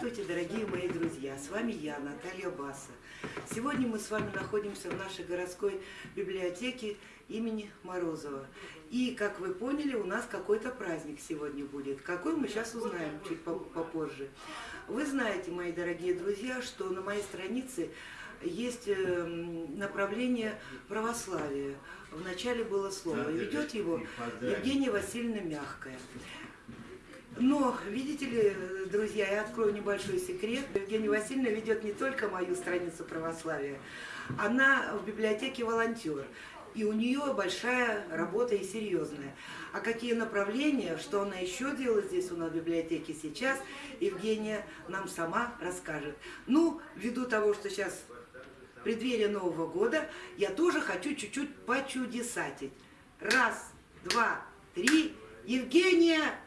Здравствуйте, дорогие мои друзья! С вами я, Наталья Баса. Сегодня мы с вами находимся в нашей городской библиотеке имени Морозова. И, как вы поняли, у нас какой-то праздник сегодня будет. Какой мы сейчас узнаем чуть попозже. Вы знаете, мои дорогие друзья, что на моей странице есть эм, направление православия. Вначале было слово. Ведет его Евгения Васильевна Мягкая. Но, видите ли, друзья, я открою небольшой секрет. Евгения Васильевна ведет не только мою страницу православия, она в библиотеке волонтер. И у нее большая работа и серьезная. А какие направления, что она еще делает здесь у нас в библиотеке сейчас, Евгения нам сама расскажет. Ну, ввиду того, что сейчас преддверие Нового года, я тоже хочу чуть-чуть почудесатить. Раз, два, три. Евгения!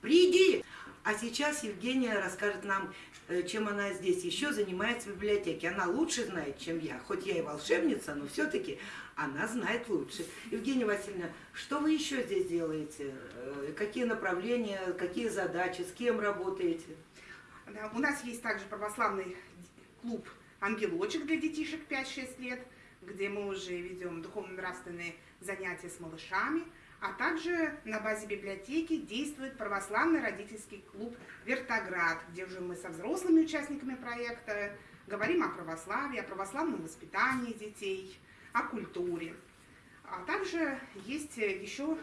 Приди! А сейчас Евгения расскажет нам, э, чем она здесь еще занимается в библиотеке. Она лучше знает, чем я. Хоть я и волшебница, но все-таки она знает лучше. Евгения Васильевна, что вы еще здесь делаете? Э, какие направления, какие задачи, с кем работаете? Да, у нас есть также православный клуб «Ангелочек» для детишек 5-6 лет, где мы уже ведем духовно-нравственные занятия с малышами – а также на базе библиотеки действует православный родительский клуб «Вертоград», где уже мы со взрослыми участниками проекта говорим о православии, о православном воспитании детей, о культуре. А также есть еще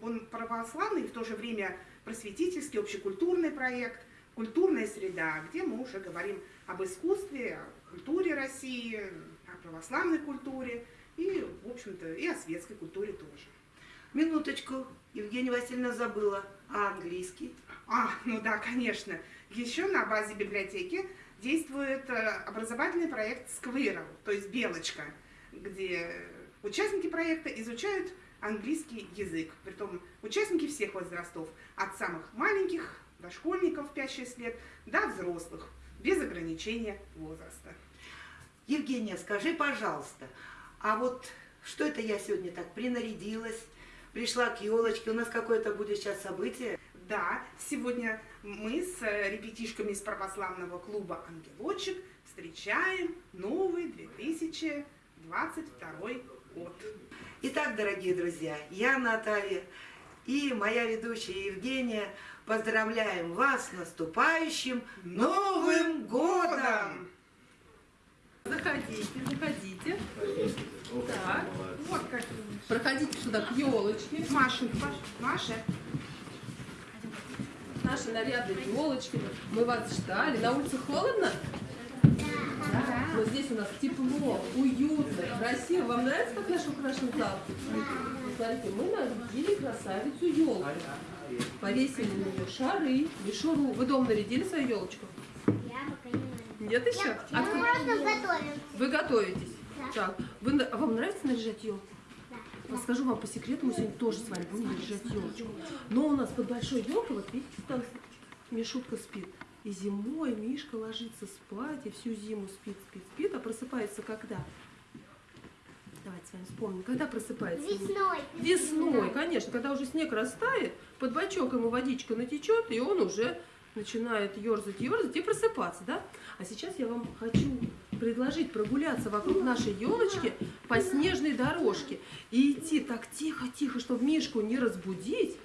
он православный и в то же время просветительский, общекультурный проект «Культурная среда», где мы уже говорим об искусстве, о культуре России, о православной культуре и, в общем-то, и о светской культуре тоже. Минуточку, Евгения Васильевна забыла, а английский? А, ну да, конечно. Еще на базе библиотеки действует э, образовательный проект Squirrel, то есть Белочка, где участники проекта изучают английский язык. Притом участники всех возрастов, от самых маленьких дошкольников 5-6 лет до взрослых, без ограничения возраста. Евгения, скажи, пожалуйста, а вот что это я сегодня так принарядилась, пришла к елочке. У нас какое-то будет сейчас событие. Да, сегодня мы с ребятишками из православного клуба «Ангелочек» встречаем новый 2022 год. Итак, дорогие друзья, я Наталья и моя ведущая Евгения поздравляем вас с наступающим Новым годом! Заходите, заходите. Так, вот как. Проходите сюда к елочке. Маша, Маша. Наши нарядные елочки. Мы вас ждали. На улице холодно? Да. Но здесь у нас тепло, уютно, красиво. Вам нравится, как наш украшен зал? Смотрите, мы нарядили красавицу елку. Повесили на нее шары, мишуру. Вы дома нарядили свою елочку? Нет еще? Я, а можно готовим. Вы готовитесь? Так, вы, а вам нравится наряжать елку? Расскажу вам по секрету, мы сегодня тоже с вами будем наряжать елочку. Но у нас под большой елкой, вот видите, там Мишутка спит. И зимой Мишка ложится спать, и всю зиму спит, спит, спит, а просыпается когда? Давайте с вами вспомним. Когда просыпается? Весной. Весной, конечно. Когда уже снег растает, под бачок ему водичка натечет, и он уже начинает ерзать, ерзать и просыпаться, да? А сейчас я вам хочу предложить прогуляться вокруг нашей елочки по снежной дорожке и идти так тихо-тихо, чтобы Мишку не разбудить.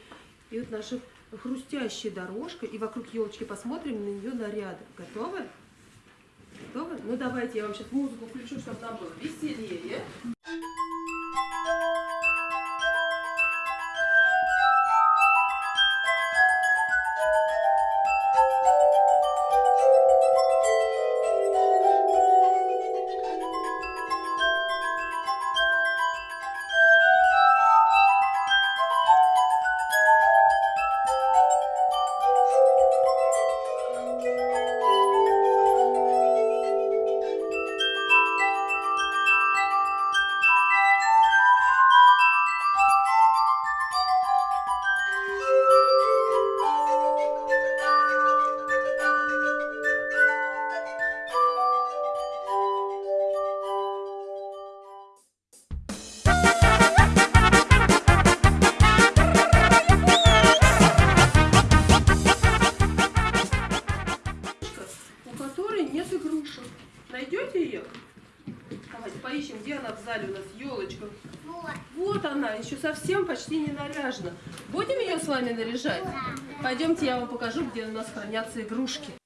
И вот наша хрустящая дорожка, и вокруг елочки посмотрим на ее наряды. Готовы? Готовы? Ну давайте я вам сейчас музыку включу, чтобы нам было веселее. Наряжена. Будем ее с вами наряжать? Пойдемте, я вам покажу, где у нас хранятся игрушки.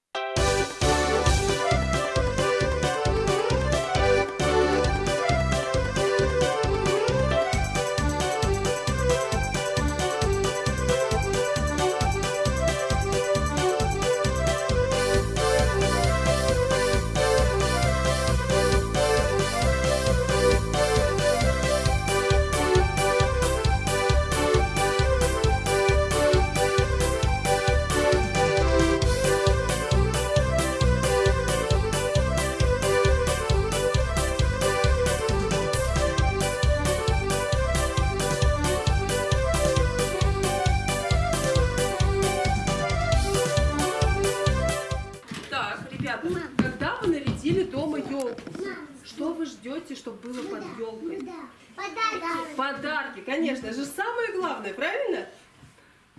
Чтобы было под елкой? Подарки. Подарки, конечно, это же самое главное, правильно?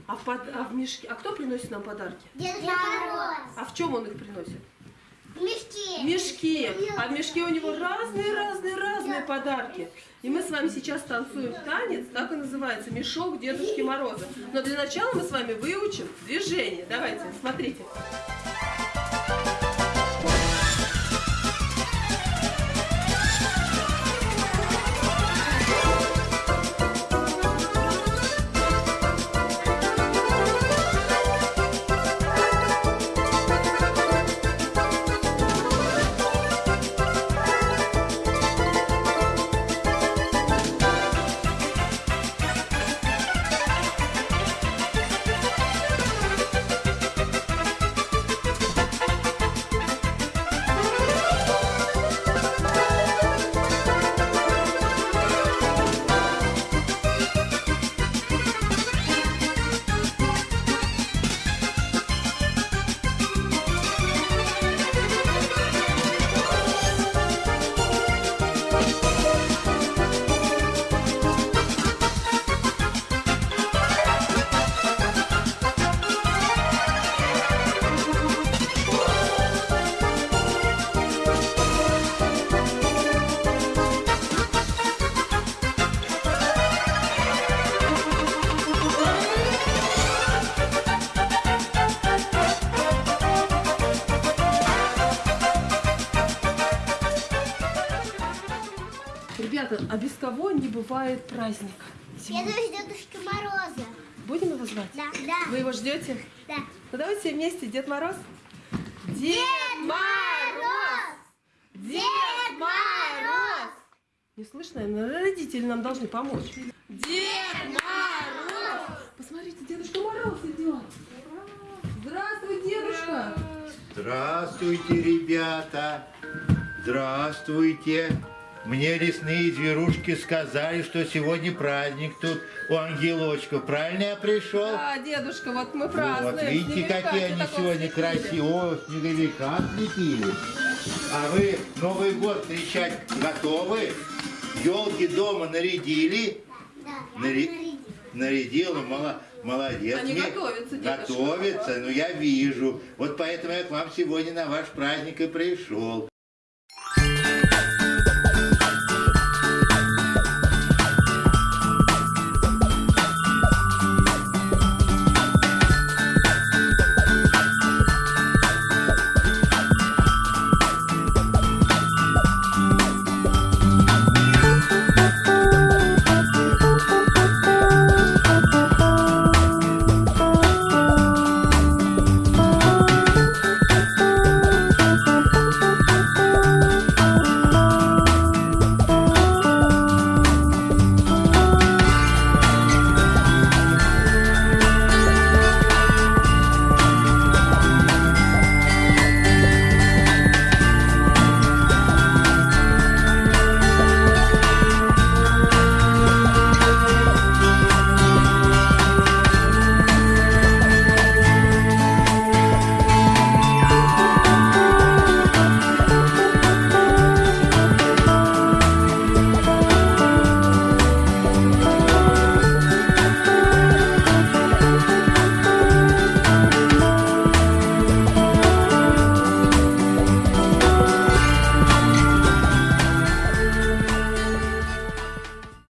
А в, под- а в мешке, а кто приносит нам подарки? Дед Мороз. А в чем он их приносит? В мешке. В мешке. А в мешке у него разные-разные-разные подарки. И мы с вами сейчас танцуем танец, так и называется, мешок Дедушки Мороза. Но для начала мы с вами выучим движение. Давайте, смотрите. А без кого не бывает праздника? Сегодня. Деду Дедушки Мороза. Будем его звать? Да, да, Вы его ждете? да. Ну давайте все вместе, Дед Мороз. Дед Мороз! Дед Мороз! Не слышно? наверное, Родители нам должны помочь. Дед Мороз! Посмотрите, Дедушка Мороз идет. Здравствуй, дедушка! Здравствуйте, ребята! Здравствуйте! Мне лесные зверушки сказали, что сегодня праздник тут у ангелочков. Правильно я пришел? Да, дедушка, вот мы празднуем. вот видите, какие они сегодня красивые. О, снеговика слепили. А вы Новый год встречать готовы? Елки дома нарядили? Да, Нари-. Нарядила, мало- молодец. Они Мне- готовятся, дедушка. Готовятся, ну я вижу. Вот поэтому я к вам сегодня на ваш праздник и пришел.